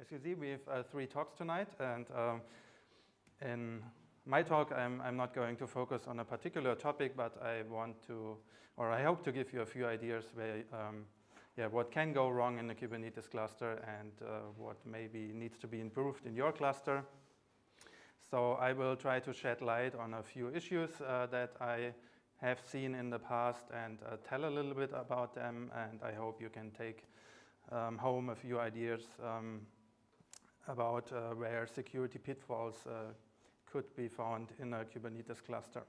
As you see, we have uh, three talks tonight, and um, in my talk, I'm, I'm not going to focus on a particular topic, but I want to, or I hope to give you a few ideas where, um, yeah, what can go wrong in the Kubernetes cluster and uh, what maybe needs to be improved in your cluster. So I will try to shed light on a few issues uh, that I have seen in the past and uh, tell a little bit about them, and I hope you can take um, home a few ideas um, about uh, where security pitfalls uh, could be found in a Kubernetes cluster.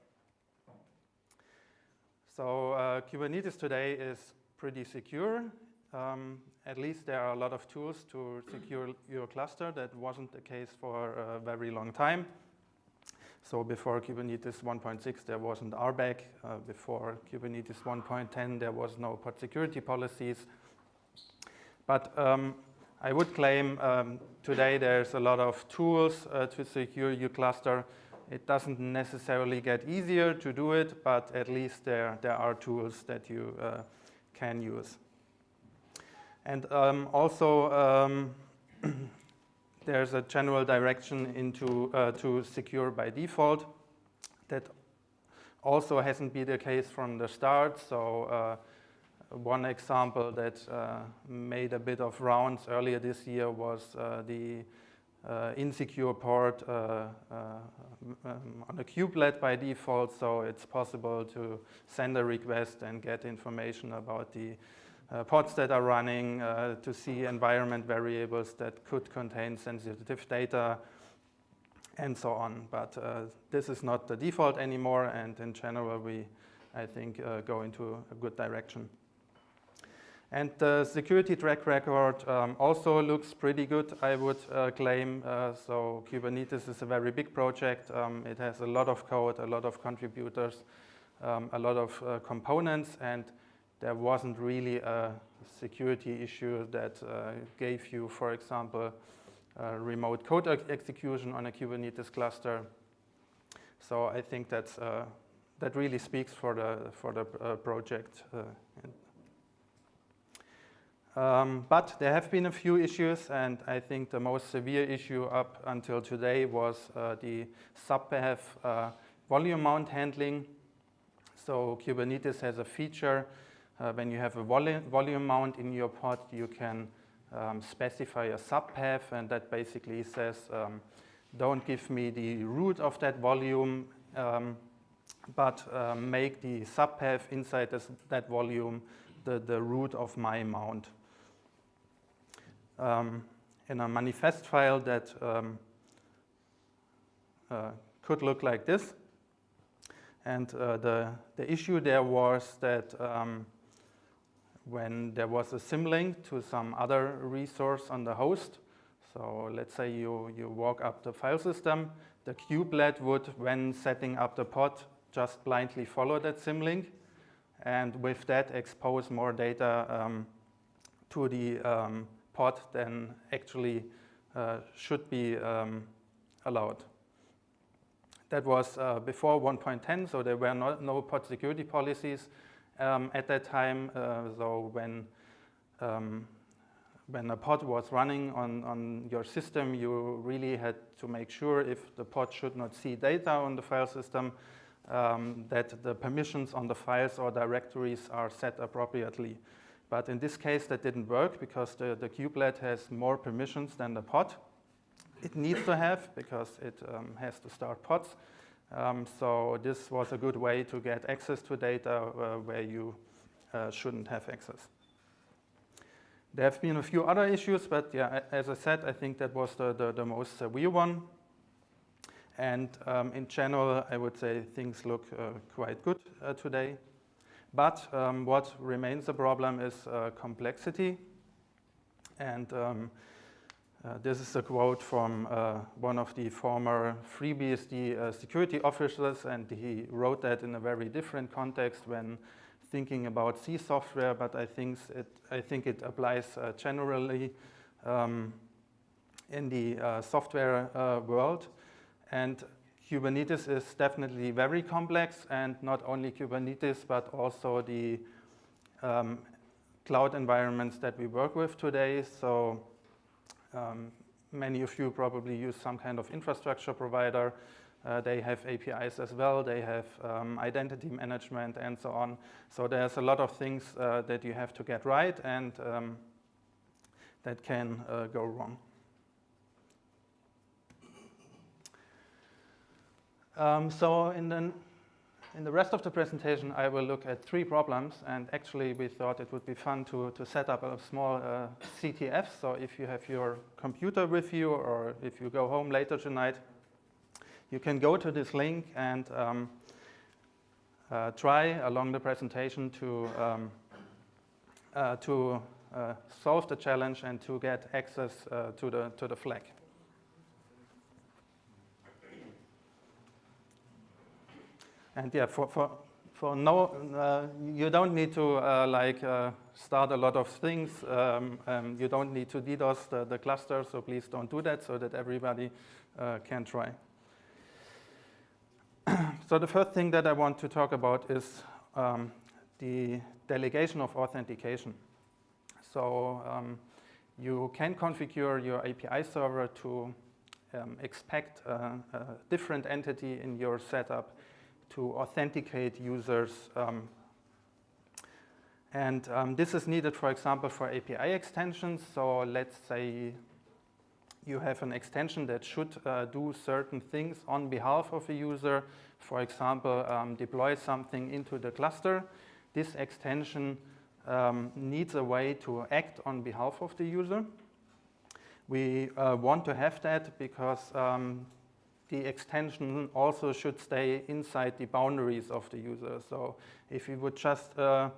So uh, Kubernetes today is pretty secure. Um, at least there are a lot of tools to secure your cluster. That wasn't the case for a very long time. So before Kubernetes 1.6, there wasn't RBAC. Uh, before Kubernetes 1.10, there was no pod security policies. But um, I would claim um, today there's a lot of tools uh, to secure your cluster. It doesn't necessarily get easier to do it, but at least there, there are tools that you uh, can use. And um, also, um, there's a general direction into uh, to secure by default. That also hasn't been the case from the start. So uh, one example that uh, made a bit of rounds earlier this year was uh, the uh, insecure port uh, um, on a kubelet by default, so it's possible to send a request and get information about the uh, pods that are running uh, to see environment variables that could contain sensitive data and so on. But this is not the default anymore, and in general, we, I think, go into a good direction. And the security track record um, also looks pretty good, I would uh, claim. Uh, so Kubernetes is a very big project. Um, it has a lot of code, a lot of contributors, um, a lot of uh, components, and there wasn't really a security issue that uh, gave you, for example, remote code execution on a Kubernetes cluster. So I think that's, uh, that really speaks for the, for the uh, project um, but there have been a few issues, and I think the most severe issue up until today was uh, the subpath uh, volume mount handling. So Kubernetes has a feature uh, when you have a volu volume mount in your pod, you can um, specify a subpath, and that basically says, um, don't give me the root of that volume, um, but uh, make the subpath inside this, that volume the, the root of my mount um, in a manifest file that um, uh, could look like this. And uh, the, the issue there was that um, when there was a symlink to some other resource on the host, so let's say you, you walk up the file system, the kubelet would, when setting up the pod, just blindly follow that symlink, and with that expose more data um, to the um, pod then actually uh, should be um, allowed. That was uh, before 1.10, so there were no, no pod security policies um, at that time. Uh, so when um, when a pod was running on, on your system, you really had to make sure if the pod should not see data on the file system, um, that the permissions on the files or directories are set appropriately. But in this case, that didn't work because the, the kubelet has more permissions than the pod. It needs to have because it um, has to start pods. Um, so this was a good way to get access to data uh, where you uh, shouldn't have access. There have been a few other issues, but yeah, as I said, I think that was the, the, the most severe one. And um, in general, I would say things look uh, quite good uh, today. But um, what remains a problem is uh, complexity. And um, uh, this is a quote from uh, one of the former FreeBSD uh, security officers, and he wrote that in a very different context when thinking about C software, but I think it, I think it applies uh, generally um, in the uh, software world. And Kubernetes is definitely very complex and not only Kubernetes, but also the um, cloud environments that we work with today. So Um, many of you probably use some kind of infrastructure provider. Uh, they have APIs as well. They have um, identity management and so on. So there's a lot of things uh, that you have to get right and um, that can uh, go wrong. Um, so in the, in the rest of the presentation, I will look at three problems. And actually, we thought it would be fun to, to set up a small uh, CTF. So if you have your computer with you or if you go home later tonight, you can go to this link and um, uh, try along the presentation to, um, uh, to uh, solve the challenge and to get access uh, to, the, to the flag. And yeah, for, for, for no, uh, you don't need to uh, like uh, start a lot of things. Um, um, you don't need to DDoS the, the, cluster, so please don't do that so that everybody uh, can try. so the first thing that I want to talk about is um, the delegation of authentication. So um, you can configure your API server to um, expect a, a different entity in your setup to authenticate users. Um, and um, this is needed, for example, for API extensions. So let's say you have an extension that should uh, do certain things on behalf of a user. For example, um, deploy something into the cluster. This extension um, needs a way to act on behalf of the user. We uh, want to have that because um, the extension also should stay inside the boundaries of the user. So if you would just uh,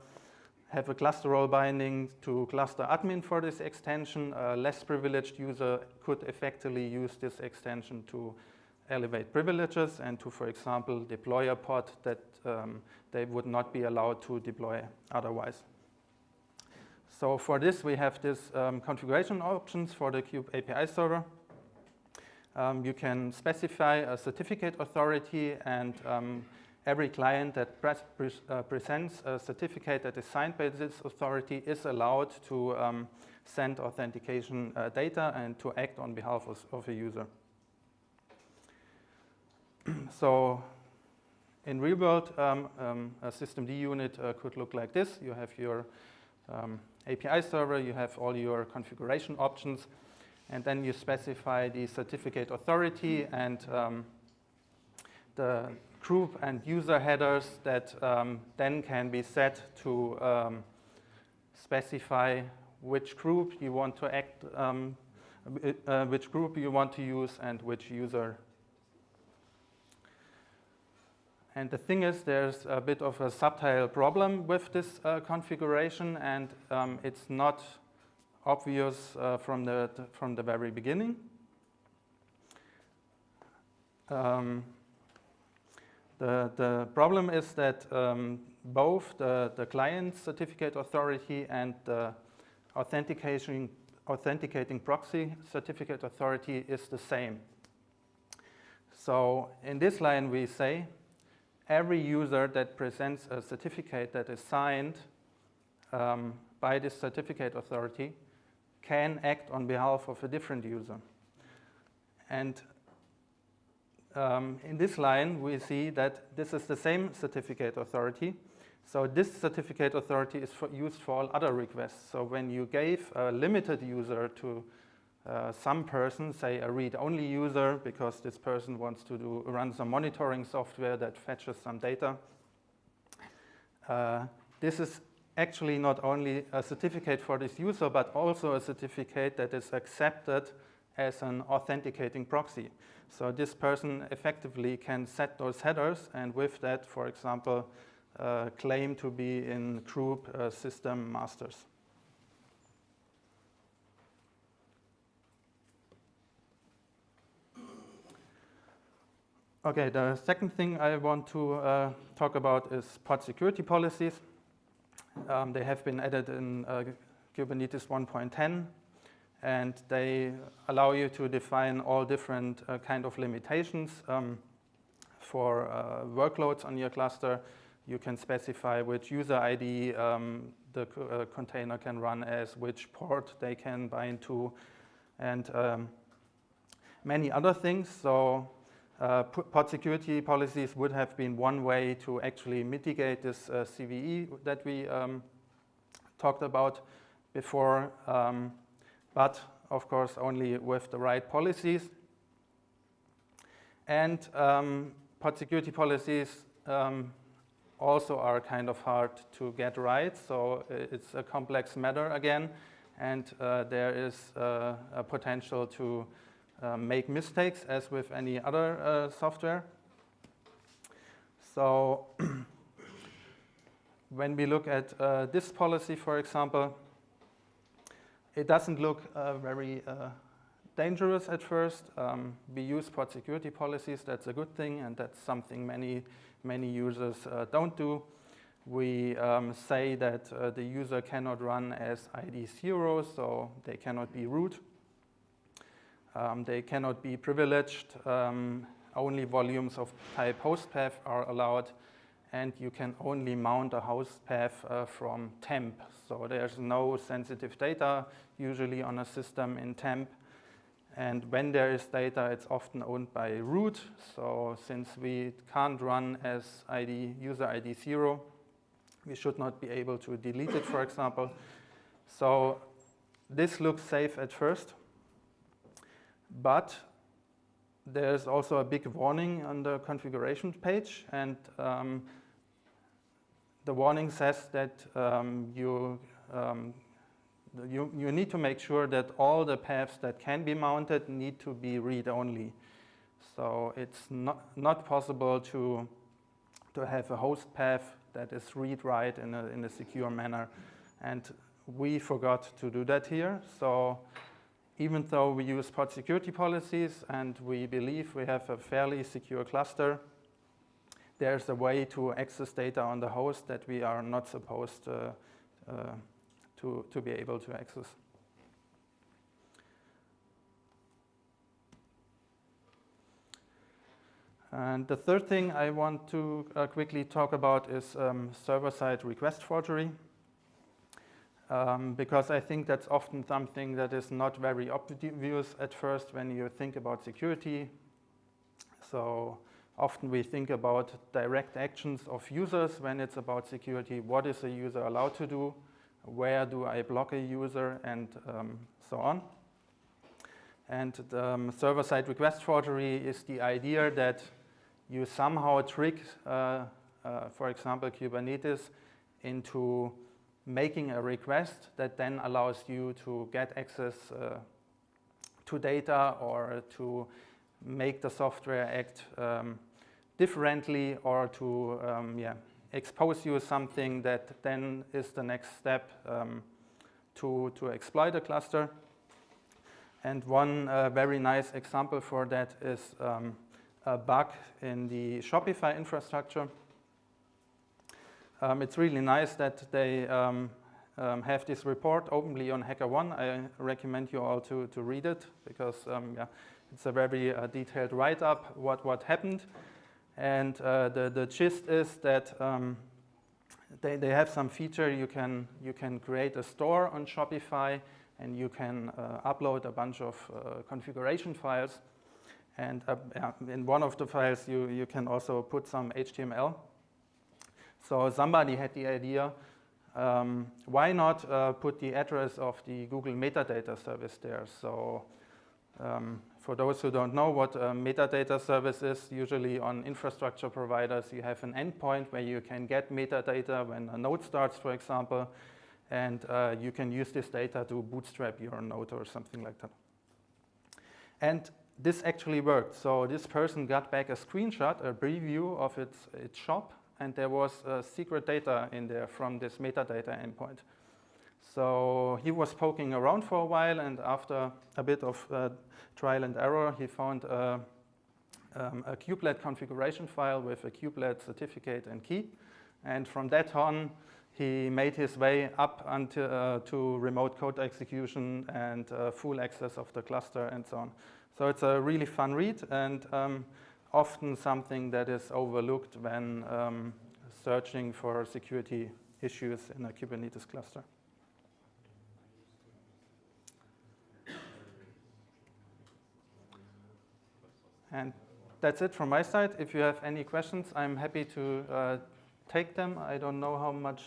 have a cluster role binding to cluster admin for this extension, a less privileged user could effectively use this extension to elevate privileges and to, for example, deploy a pod that um, they would not be allowed to deploy otherwise. So for this, we have this um, configuration options for the Kube API server. Um, you can specify a certificate authority and um, every client that pre uh, presents a certificate that is signed by this authority is allowed to um, send authentication uh, data and to act on behalf of, of a user. so in real world, um, um, a systemd unit uh, could look like this. You have your um, API server, you have all your configuration options, and then you specify the certificate authority and um, the group and user headers that um, then can be set to um, specify which group you want to act, um, uh, which group you want to use and which user. And the thing is, there's a bit of a subtle problem with this uh, configuration, and um, it's not obvious uh, from, the, from the very beginning. Um, the, the problem is that um, both the, the client certificate authority and the authentication, authenticating proxy certificate authority is the same. So in this line we say every user that presents a certificate that is signed um, by this certificate authority can act on behalf of a different user. And um, in this line, we see that this is the same certificate authority. So this certificate authority is for used for all other requests. So when you gave a limited user to uh, some person, say a read-only user, because this person wants to do, run some monitoring software that fetches some data, uh, this is actually not only a certificate for this user, but also a certificate that is accepted as an authenticating proxy. So this person effectively can set those headers and with that, for example, uh, claim to be in group uh, system masters. Okay, the second thing I want to uh, talk about is pod security policies. Um, they have been added in uh, Kubernetes 1.10 and they allow you to define all different uh, kind of limitations um, for uh, workloads on your cluster. You can specify which user ID um, the uh, container can run as, which port they can bind to, and um, many other things. So uh, pod security policies would have been one way to actually mitigate this uh, CVE that we um, talked about before, um, but of course only with the right policies. And um, pod security policies um, also are kind of hard to get right, so it's a complex matter again, and uh, there is uh, a potential to uh, make mistakes as with any other uh, software. So when we look at uh, this policy, for example, it doesn't look uh, very uh, dangerous at first. Um, we use pod security policies, that's a good thing, and that's something many, many users uh, don't do. We um, say that the user cannot run as ID 0, so they cannot be root. Um, they cannot be privileged. Um, only volumes of type host path are allowed. And you can only mount a host path uh, from temp. So there's no sensitive data usually on a system in temp. And when there is data, it's often owned by root. So since we can't run as ID, user ID 0, we should not be able to delete it, for example. So this looks safe at first. But there's also a big warning on the configuration page, and um, the warning says that um, you, um, you, you need to make sure that all the paths that can be mounted need to be read-only. So it's not, not possible to, to have a host path that is read-write in a, in a secure manner. And we forgot to do that here. So even though we use pod security policies and we believe we have a fairly secure cluster, there's a way to access data on the host that we are not supposed uh, uh, to, to be able to access. And the third thing I want to uh, quickly talk about is um, server-side request forgery um, because I think that's often something that is not very obvious at first when you think about security. So often we think about direct actions of users when it's about security. What is a user allowed to do? Where do I block a user? And um, so on. And um, server-side request forgery is the idea that you somehow trick, uh, uh, for example, Kubernetes into making a request that then allows you to get access uh, to data or to make the software act um, differently or to um, yeah, expose you something that then is the next step um, to, to exploit a cluster. And one uh, very nice example for that is um, a bug in the Shopify infrastructure um, it's really nice that they um, um, have this report openly on HackerOne. I recommend you all to, to read it because um, yeah, it's a very uh, detailed write-up what, what happened. And uh, the, the gist is that um, they, they have some feature you can, you can create a store on Shopify and you can uh, upload a bunch of uh, configuration files. And uh, in one of the files, you, you can also put some HTML so somebody had the idea, um, why not uh, put the address of the Google metadata service there? So um, for those who don't know what a metadata service is, usually on infrastructure providers, you have an endpoint where you can get metadata when a node starts, for example, and uh, you can use this data to bootstrap your node or something like that. And this actually worked. So this person got back a screenshot, a preview of its, its shop, and there was uh, secret data in there from this metadata endpoint. So he was poking around for a while, and after a bit of uh, trial and error, he found a, um, a kubelet configuration file with a kubelet certificate and key. And from that on, he made his way up until, uh, to remote code execution and uh, full access of the cluster and so on. So it's a really fun read, and um, often something that is overlooked when um, searching for security issues in a Kubernetes cluster. And that's it from my side. If you have any questions, I'm happy to uh, take them. I don't know how much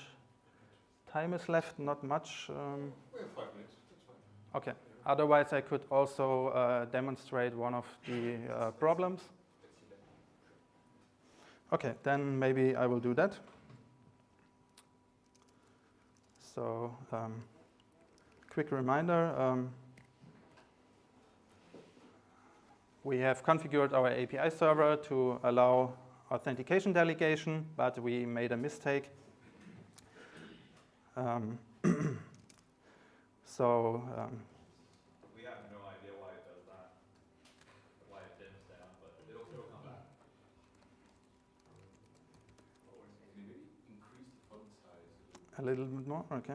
time is left, not much. Um, We have five minutes, that's fine. okay. Otherwise, I could also uh, demonstrate one of the uh, problems. Okay, then maybe I will do that. So, um, quick reminder. Um, we have configured our API server to allow authentication delegation, but we made a mistake. Um, so, a little bit more, okay.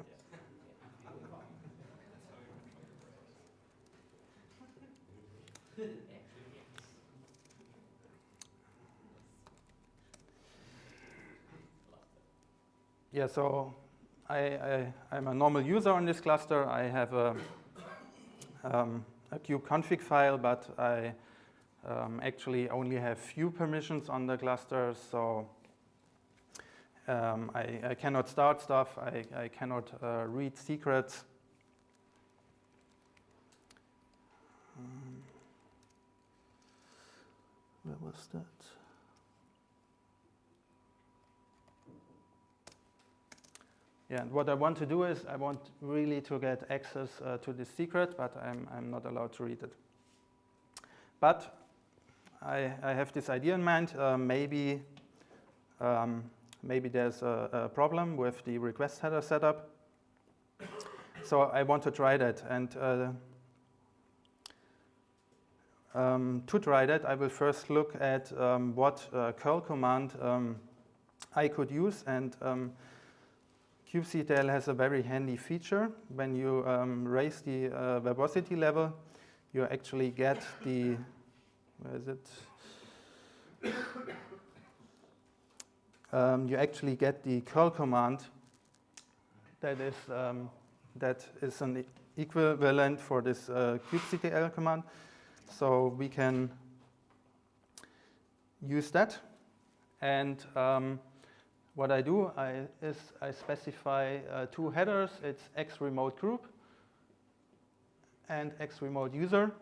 Yeah, so I, I'm a normal user on this cluster. I have a, um, a kubeconfig file, but I um, actually only have few permissions on the cluster, so um, I, I cannot start stuff. I, I cannot uh, read secrets. Um, where was that? Yeah, and what I want to do is I want really to get access uh, to this secret, but I'm, I'm not allowed to read it. But I, I have this idea in mind. Uh, maybe, um, maybe there's a, a problem with the request header setup. So I want to try that. And uh, um, to try that, I will first look at um, what uh, curl command um, I could use. And um, kubectl has a very handy feature. When you um, raise the uh, verbosity level, you actually get the, where is it? Um, you actually get the curl command that is, um, that is an equivalent for this uh, kubectl command. So we can use that. And um, what I do I, is I specify uh, two headers. It's x remote group and x remote user.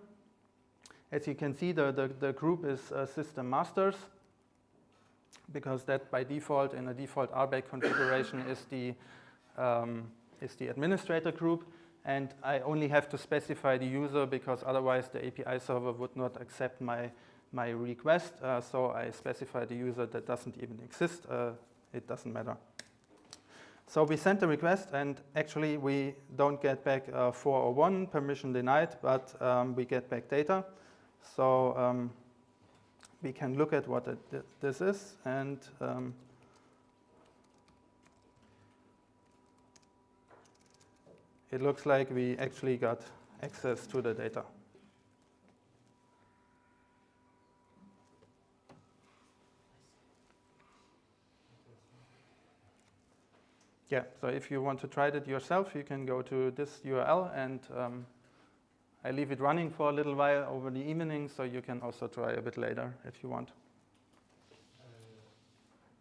As you can see, the, the, the group is uh, system masters because that by default in a default RBAC configuration is the, um, is the administrator group. And I only have to specify the user because otherwise the API server would not accept my, my request. Uh, so I specify the user that doesn't even exist. Uh, it doesn't matter. So we send the request, and actually we don't get back uh, 401 permission denied, but um, we get back data. So um, we can look at what it, this is, and um, it looks like we actually got access to the data. Yeah, so if you want to try it yourself, you can go to this URL and um, I leave it running for a little while over the evening, so you can also try a bit later if you want. Uh,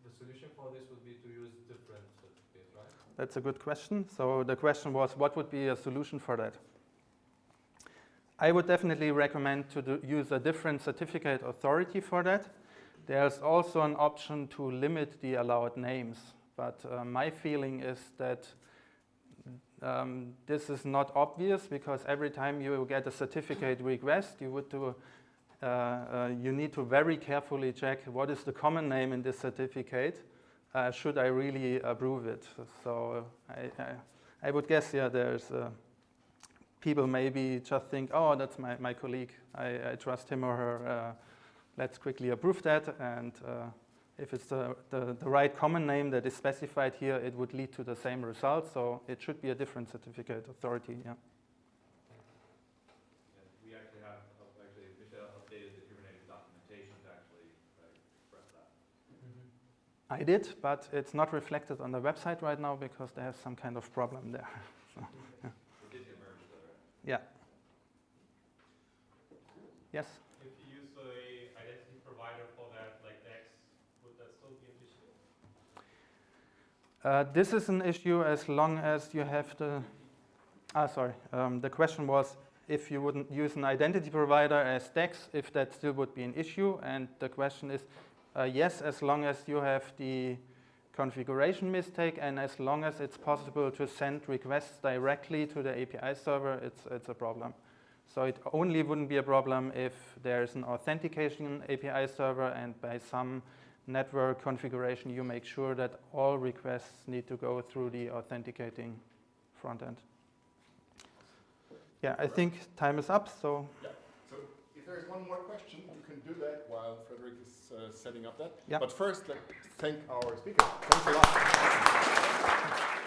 The solution for this would be to use different certificates, right? That's a good question. So the question was, what would be a solution for that? I would definitely recommend to do, use a different certificate authority for that. There's also an option to limit the allowed names, but uh, my feeling is that um, this is not obvious because every time you get a certificate request, you would do, uh, uh, you need to very carefully check what is the common name in this certificate. Uh, should I really approve it? So I, I, I would guess, yeah, there's uh, people maybe just think, oh, that's my, my colleague. I, I trust him or her. Uh, let's quickly approve that. And uh, if it's the, the, the right common name that is specified here, it would lead to the same result. So it should be a different certificate authority, yeah. We actually have, actually, Michelle updated the Kubernetes documentation to actually express that. Mm-hmm. I did, but it's not reflected on the website right now because they have some kind of problem there. So, yeah. It did emerge though, right? yeah. Yes? If you use the Uh, this is an issue as long as you have the. Ah, sorry. Um, the question was if you wouldn't use an identity provider as DEX, if that still would be an issue. And the question is uh, yes, as long as you have the configuration mistake and as long as it's possible to send requests directly to the API server, it's, it's a problem. So it only wouldn't be a problem if there's an authentication API server and by some network configuration you make sure that all requests need to go through the authenticating front end. Yeah, I think time is up, so Yeah. So if there is one more question, you can do that while Frederick is uh, setting up that. Yeah. But first, let's thank our speaker. Thanks a lot.